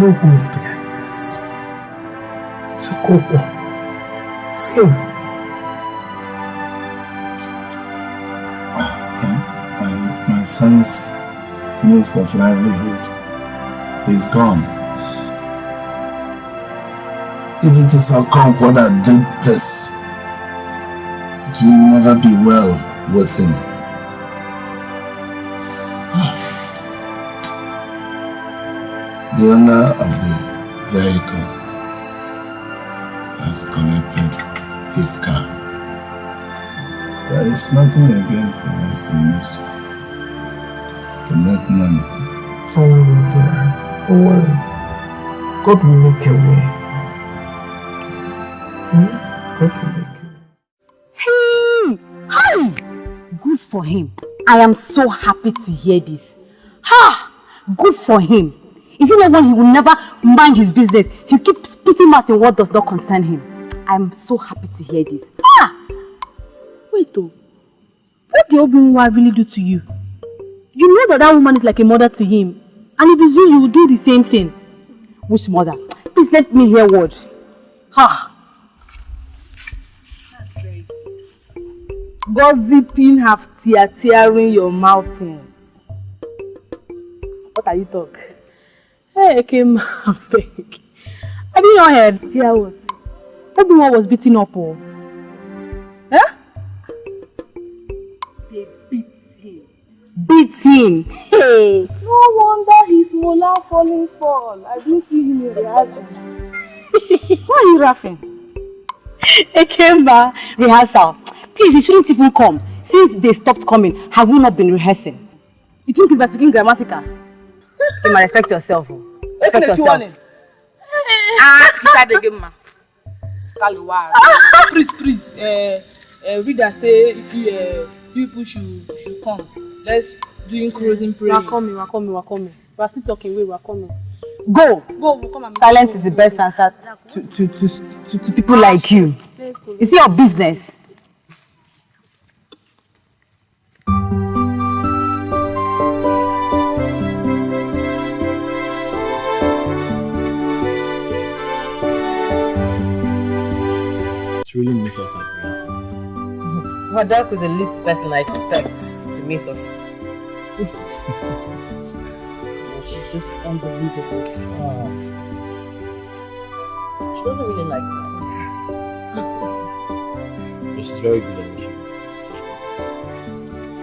Who is behind this. It's Okonkwo. It's him. my, my son's means of livelihood is gone. If it is Okonkwo that did this, it will never be well with him. The owner of the vehicle has collected his car. There is nothing again for us to use to make money. Don't worry, Don't worry. God will make a way. Hmm? God will make Hey! Hi! Good for him. I am so happy to hear this. Ha! Good for him. Is it not one he will never mind his business? He keeps putting mouth in what does not concern him. I'm so happy to hear this. Ah! Wait though. What did Obinwa really do to you? You know that that woman is like a mother to him. And if it's you, you will do the same thing. Which mother? Please let me hear word. Ha! Gossiping have tear tearing your mountains. What are you talking? Hey, Kim, beg. Have you not heard? Hear what? Obi-Wan was beaten up, oh. Eh? They beat him. Beat him. Hey. No wonder his molar falling fall. I didn't see him in rehearsal. Why are you laughing? Ekemba, rehearsal. Please, you shouldn't even come. Since they stopped coming, have you not been rehearsing? You think he's speaking grammatical? You might respect yourself. Respect yourself. Ah, inside the game, ma. Scalawag. Please, please. Uh, uh, reader say if you, uh, people should should come. Let's do closing prayer. are coming, we are coming, we are coming. We are still talking, wait, we are coming. Go. Go, we'll come and Silence is the best answer to, to, to, to, to people like you. Go. It's your business. It's really miss us at rehearsal. Wadak was the least person I expect to miss us. She's just unbelievable. Ah, She doesn't really like me. she's very good at what.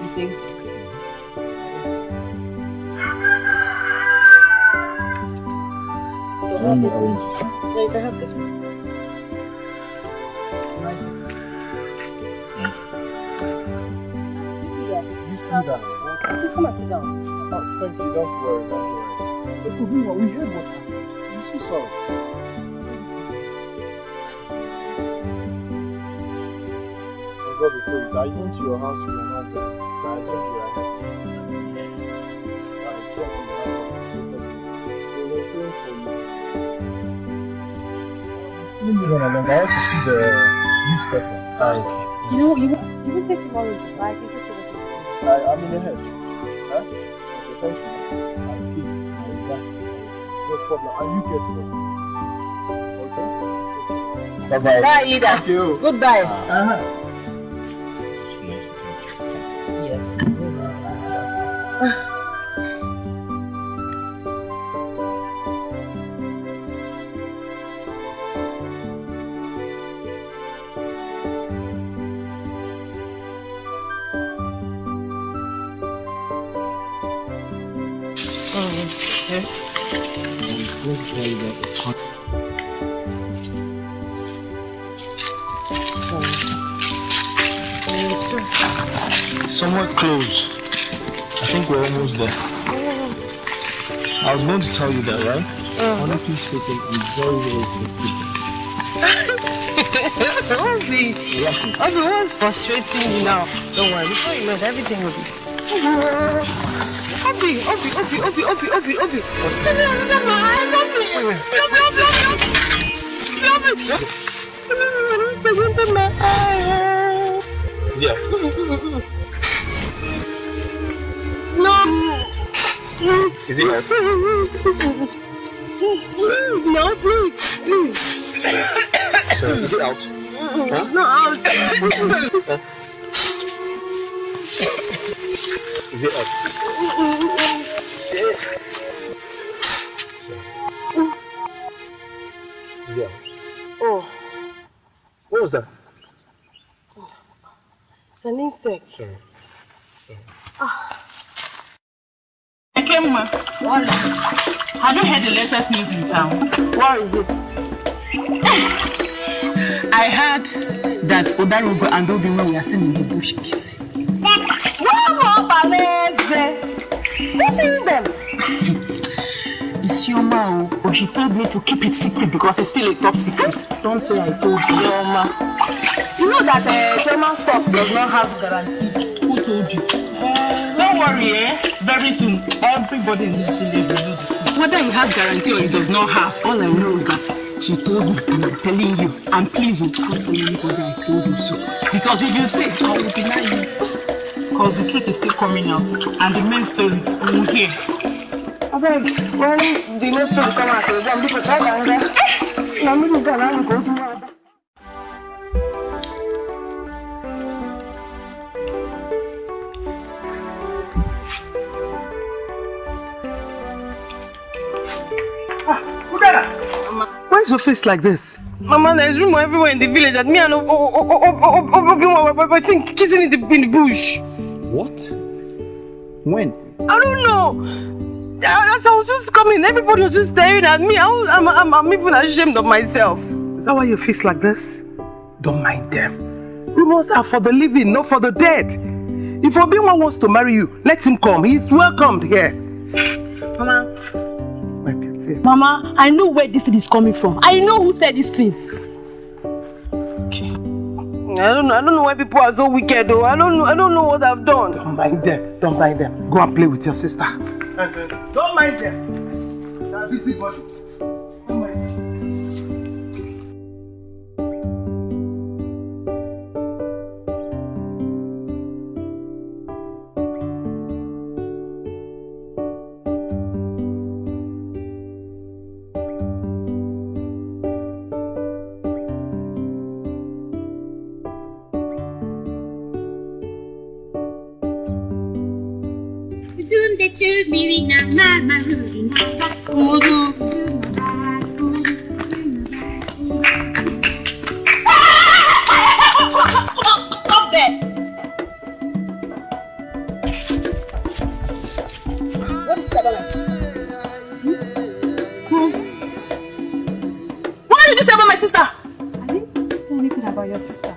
You think so? So what- arrange it. Yeah, you can have this one. Please come and sit down. Oh, thank you. Don't worry. Don't worry. Look, Obinwa, we heard what happened. I'm so sorry. My God, we praise. I went to your house. You were not there. I assumed you were at. I checked in the house. and were praying for you. Leave me run along. I want to see the youth better. Ah, okay. You know, you won't, you won't take tomorrow, so I can take you. I, I'm in a haste. Huh? Okay, thank you. And peace. And rest. No problem. And you get well. Okay? Bye-bye. Bye, leader. Thank you. Goodbye. Uh-huh. It's I was going to tell you that, right? Honestly speaking, I'm very, very good. Obi, Obi, what's frustrating you now? Don't worry, before you know it, everything will be. Obi, Obi, Obi, Obi, Obi, Obi, Obi. Obi, Obi, Obi, Obi, Obi, Is it out? No, please, please. So, is it out? Huh? No, out. Is it out? Is it out? Oh, What was that? it's an insect. Sorry. Ah. Ekemma, have you heard the latest news in town? What is it? I heard that Odarugo and Obiwe were seen in the bush kissing. Wow. Who's in them? It's Chioma, oh, but she told me to keep it secret because it's still a top secret. Don't say I told you. Chioma. You know that uh, German stock does not have guarantee. Who told you? Don't worry, eh? Very soon, everybody in this village will know the truth. Whether he has guarantee or he does not have, all I know is that she told me and I'm telling you. And please don't tell anybody I told you so. Because if you say, I will deny you. Because the truth is still coming out. And the main story, you will hear. I beg, when the next time come out, I'm people try to anger. Now, me, go and go to my Why is your face like this? Mama, there's rumor everywhere in the village that me and Obi were kissing in the, in the bush. What? When? I don't know. As I was just coming, everybody was just staring at me. I was, I'm, I'm, I'm even ashamed of myself. Is that why your face like this? Don't mind them. Rumors are for the living, not for the dead. If Obinwa wants to marry you, let him come. He's welcomed here. Mama. Mama, I know where this thing is coming from. I know who said this thing. I don't know. I don't know why people are so wicked though. I don't know. I don't know what I've done. Don't mind them. Don't mind them. Go and play with your sister. Don't mind them. They're busy body. Dunde chumiri na mama ruri na kudu. Stop there! What you say about my sister? Hmm? What did you say about my sister? I didn't say anything about your sister.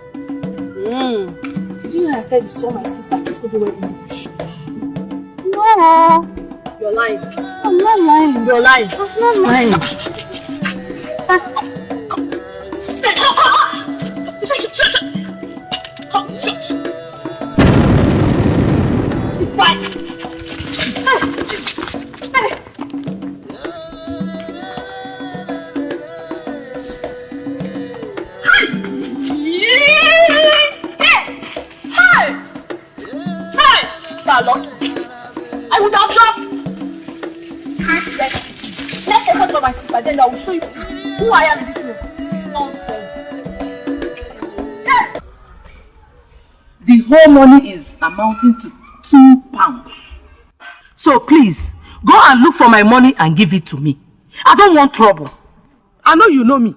Mm. You know I said you saw my sister kiss Obiwe in the bush? You're lying. I'm not lying. Whole money is amounting to two pounds. So please, go and look for my money and give it to me. I don't want trouble. I know you know me.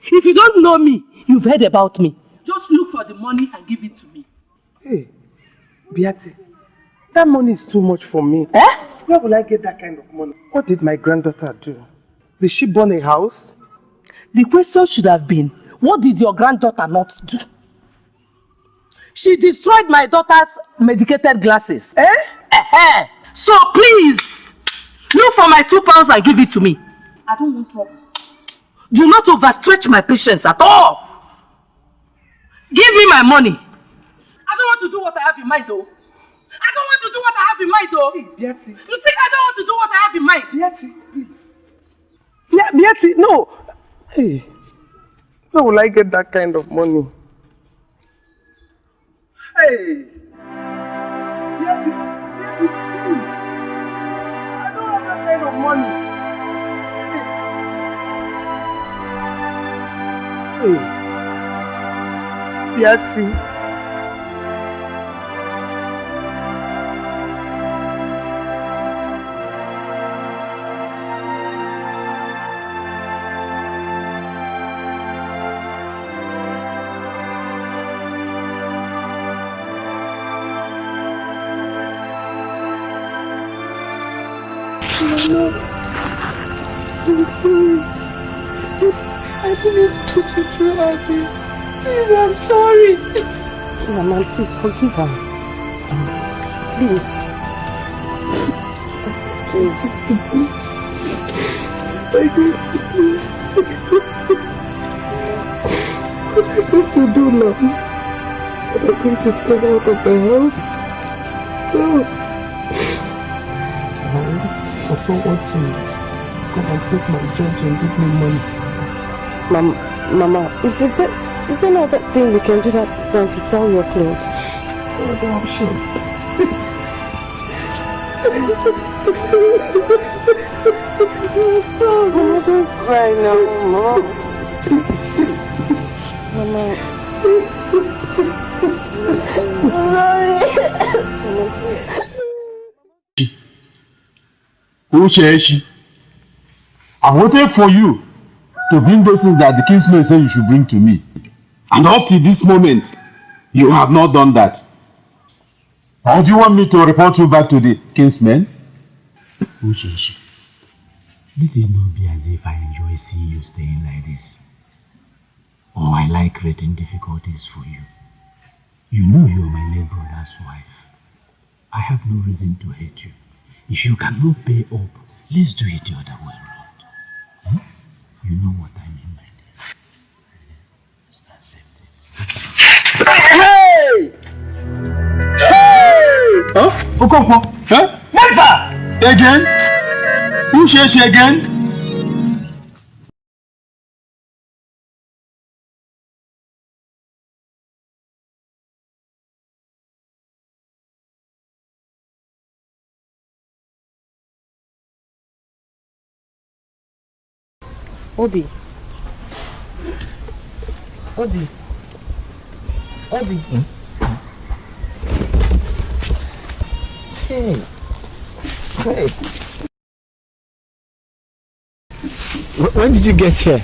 If you don't know me, you've heard about me. Just look for the money and give it to me. Hey, Beati, that money is too much for me. Eh? Where will I get that kind of money? What did my granddaughter do? Did she burn a house? The question should have been, what did your granddaughter not do? She destroyed my daughter's medicated glasses. Eh? Eh, So please, look for my two pounds and give it to me. I don't want trouble. Do not overstretch my patience at all. Give me my money. I don't want to do what I have in mind though. I don't want to do what I have in mind though. Hey, Beati. You see, I don't want to do what I have in mind. Beati, please. Yeah, Beati, no. Hey, where will I get that kind of money? Hey, Beati, Beati, please. I don't have that kind of money. Hey, hey. Beati. This. Please, I'm sorry. Mama, please forgive her. Please. Please. I got to do. What am I going to do now? Am I going to stay out of the house? No. I also want to go and take my judge and give me money. Mama, Mama, is, is, there, is there no other thing we can do that than to sell your clothes? Oh, I'm sure. so Mama, don't cry now, Mama. Mama. Uchechi, I waited for you to bring those things that the kinsman said you should bring to me. And up to this moment, you have not done that. Or do you want me to report you back to the kinsmen? Uchechi, let it not be as if I enjoy seeing you staying like this. Or I like creating difficulties for you. You know you are my late brother's wife. I have no reason to hate you. If you cannot pay up, let's do it the other way around. Hmm? You know what I mean by that. Just accept it. Hey! Hey! Huh? Okonkwo? Huh? Never! Again? Who shares again? Obi. Obi. Obi. Hmm? Hey. Hey. When did you get here?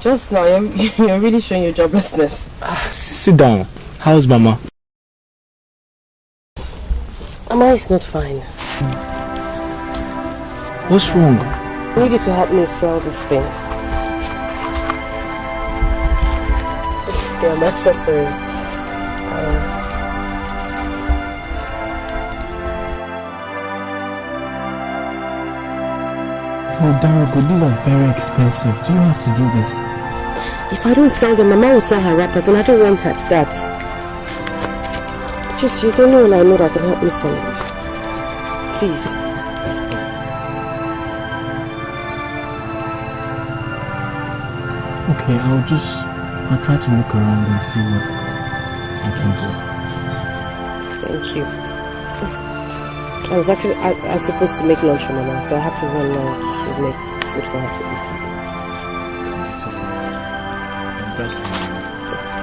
Just now, you're, you're really showing your joblessness. Ah, sit down. How's Mama? Mama is not fine. What's wrong? I need you to help me sell this thing. They are my accessories. Um, Oh, these are very expensive. Do you have to do this? if I don't sell them, Mama will sell her wrappers, and I don't want her, that. Just, you don't know when I know that can help me sell it. Please. Okay, I'll just... I'll try to look around and see what I can do. Thank you. I was actually, I, I was supposed to make lunch for Mama, so I have to run now to make food for her to eat. It's okay. Best.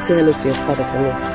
Say hello to your father for me.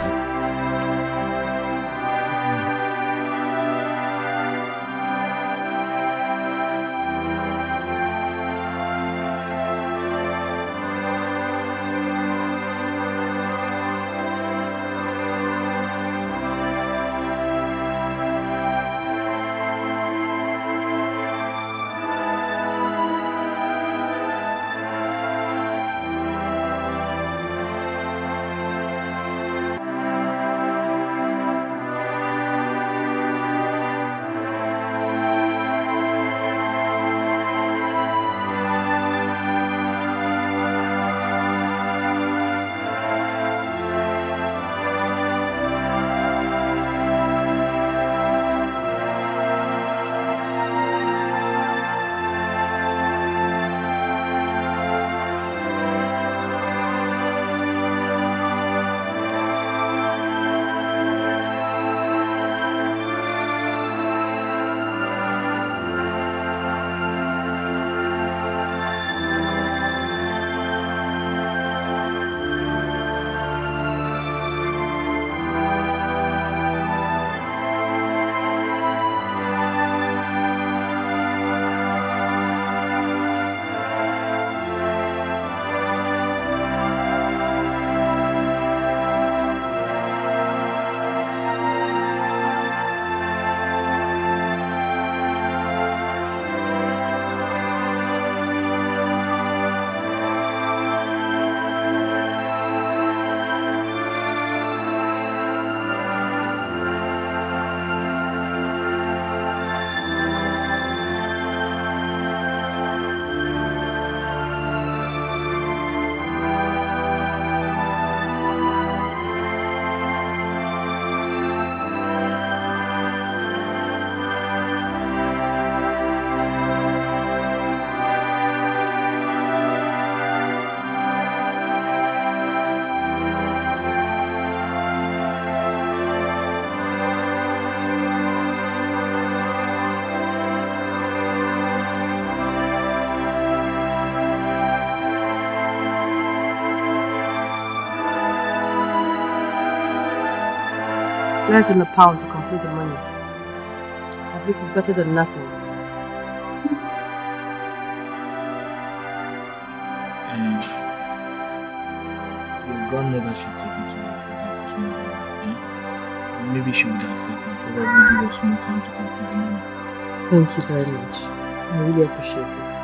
Less than a pound to complete the money. At least it's better than nothing. And your grandmother should take it to her tomorrow. Eh? Maybe she would accept and that you give us more time to complete the money. Thank you very much. I really appreciate it.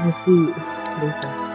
I'll see you later.